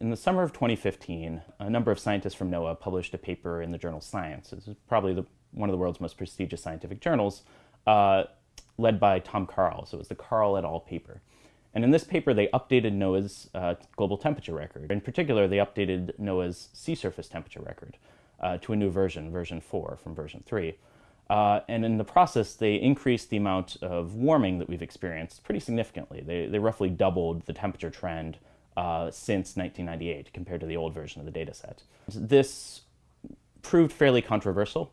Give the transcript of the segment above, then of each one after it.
In the summer of 2015, a number of scientists from NOAA published a paper in the journal Science. This is probably the, one of the world's most prestigious scientific journals, uh, led by Tom Karl. So it was the Karl et al. paper. And in this paper, they updated NOAA's uh, global temperature record. In particular, they updated NOAA's sea surface temperature record uh, to a new version, version 4 from version 3. Uh, and in the process, they increased the amount of warming that we've experienced pretty significantly. They, they roughly doubled the temperature trend uh, since 1998 compared to the old version of the data set. This proved fairly controversial.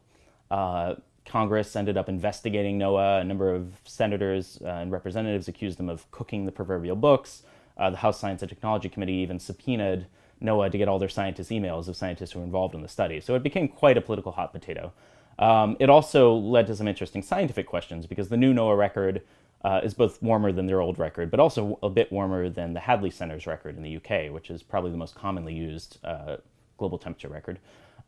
Uh, Congress ended up investigating NOAA. A number of senators uh, and representatives accused them of cooking the proverbial books. Uh, the House Science and Technology Committee even subpoenaed NOAA to get all their scientists' emails of scientists who were involved in the study. So it became quite a political hot potato. Um, it also led to some interesting scientific questions because the new NOAA record uh, is both warmer than their old record, but also a bit warmer than the Hadley Center's record in the UK, which is probably the most commonly used uh, global temperature record.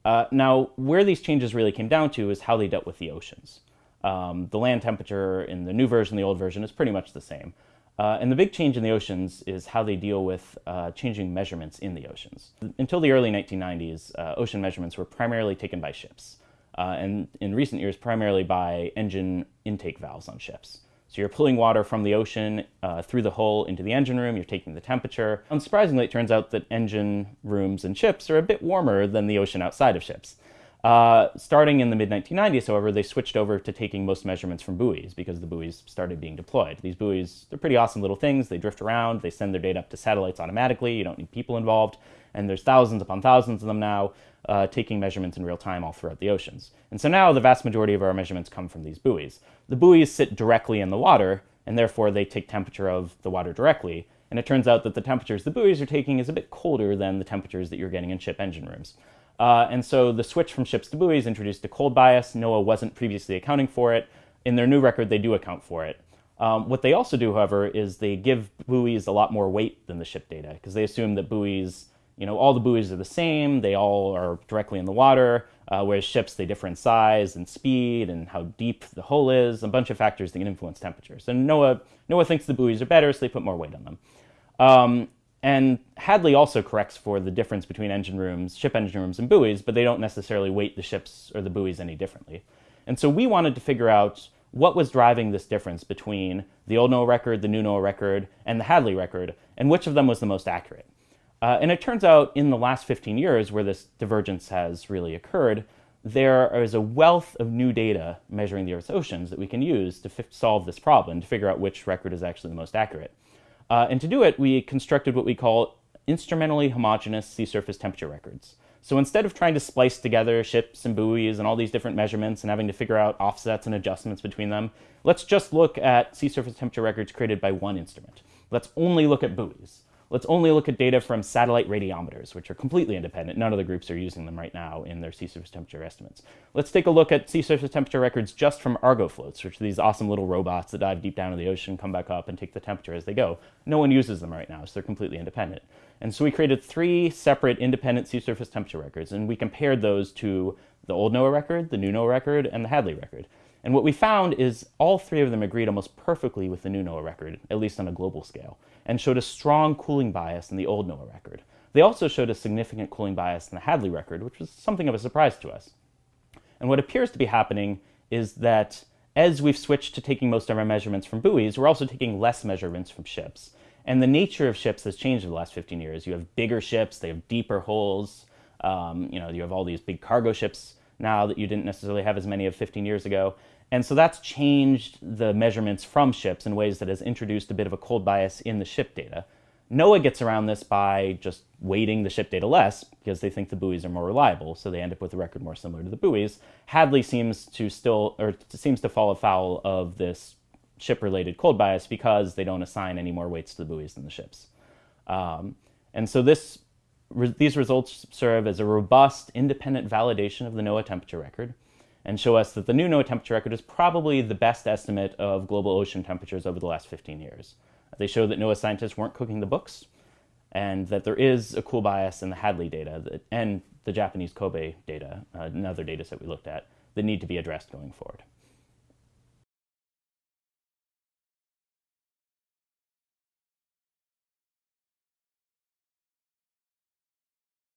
Uh, now, where these changes really came down to is how they dealt with the oceans. Um, the land temperature in the new version, the old version, is pretty much the same. Uh, and the big change in the oceans is how they deal with uh, changing measurements in the oceans. Until the early 1990s, uh, ocean measurements were primarily taken by ships, and in recent years, primarily by engine intake valves on ships. So you're pulling water from the ocean uh, through the hole into the engine room, you're taking the temperature. Unsurprisingly, it turns out that engine rooms and ships are a bit warmer than the ocean outside of ships. Uh, starting in the mid-1990s, however, they switched over to taking most measurements from buoys because the buoys started being deployed. These buoys, they're pretty awesome little things. They drift around, they send their data up to satellites automatically, you don't need people involved, and there's thousands upon thousands of them now uh, taking measurements in real time all throughout the oceans. And so now the vast majority of our measurements come from these buoys. The buoys sit directly in the water, and therefore they take temperature of the water directly, and it turns out that the temperatures the buoys are taking is a bit colder than the temperatures that you're getting in ship engine rooms. Uh, and so the switch from ships to buoys introduced a cold bias. NOAA wasn't previously accounting for it. In their new record, they do account for it. Um, what they also do, however, is they give buoys a lot more weight than the ship data because they assume that buoys, you know, all the buoys are the same. They all are directly in the water, uh, whereas ships, they differ in size and speed and how deep the hull is, a bunch of factors that can influence temperatures. And NOAA, NOAA thinks the buoys are better, so they put more weight on them. Um, and Hadley also corrects for the difference between engine rooms, ship engine rooms and buoys, but they don't necessarily weight the ships or the buoys any differently. And so we wanted to figure out what was driving this difference between the old NOAA record, the new NOAA record, and the Hadley record, and which of them was the most accurate. Uh, and it turns out in the last 15 years where this divergence has really occurred, there is a wealth of new data measuring the Earth's oceans that we can use to solve this problem, to figure out which record is actually the most accurate. Uh, and to do it, we constructed what we call instrumentally homogeneous sea surface temperature records. So instead of trying to splice together ships and buoys and all these different measurements and having to figure out offsets and adjustments between them, let's just look at sea surface temperature records created by one instrument. Let's only look at buoys let's only look at data from satellite radiometers, which are completely independent. None of the groups are using them right now in their sea surface temperature estimates. Let's take a look at sea surface temperature records just from Argo floats, which are these awesome little robots that dive deep down in the ocean, come back up, and take the temperature as they go. No one uses them right now, so they're completely independent. And so we created three separate independent sea surface temperature records, and we compared those to the old NOAA record, the new NOAA record, and the Hadley record. And what we found is all three of them agreed almost perfectly with the new NOAA record, at least on a global scale, and showed a strong cooling bias in the old NOAA record. They also showed a significant cooling bias in the Hadley record, which was something of a surprise to us. And what appears to be happening is that as we've switched to taking most of our measurements from buoys, we're also taking less measurements from ships. And the nature of ships has changed in the last 15 years. You have bigger ships, they have deeper holes, um, you know, you have all these big cargo ships now that you didn't necessarily have as many of 15 years ago. And so that's changed the measurements from ships in ways that has introduced a bit of a cold bias in the ship data. NOAA gets around this by just weighting the ship data less because they think the buoys are more reliable, so they end up with a record more similar to the buoys. Hadley seems to still, or seems to fall afoul of this ship-related cold bias because they don't assign any more weights to the buoys than the ships. Um, and so this, re these results serve as a robust, independent validation of the NOAA temperature record and show us that the new NOAA temperature record is probably the best estimate of global ocean temperatures over the last 15 years. They show that NOAA scientists weren't cooking the books, and that there is a cool bias in the Hadley data that, and the Japanese COBE data, uh, another data set we looked at, that need to be addressed going forward.